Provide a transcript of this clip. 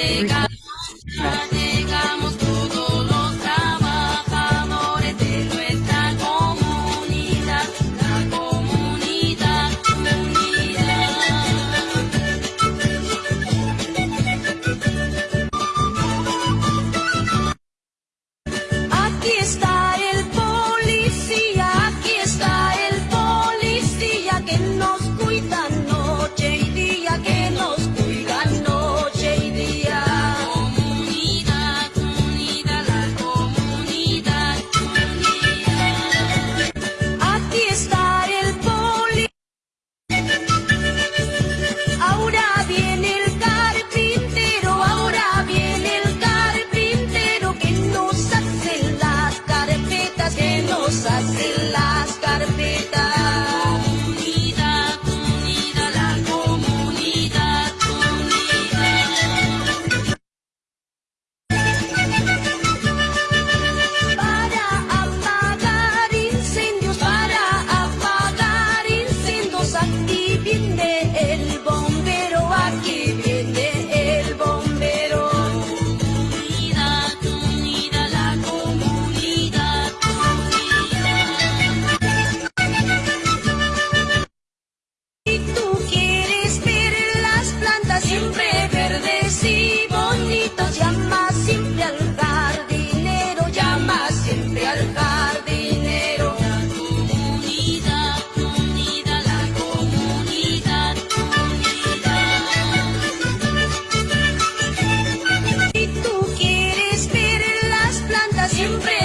llega. sempre.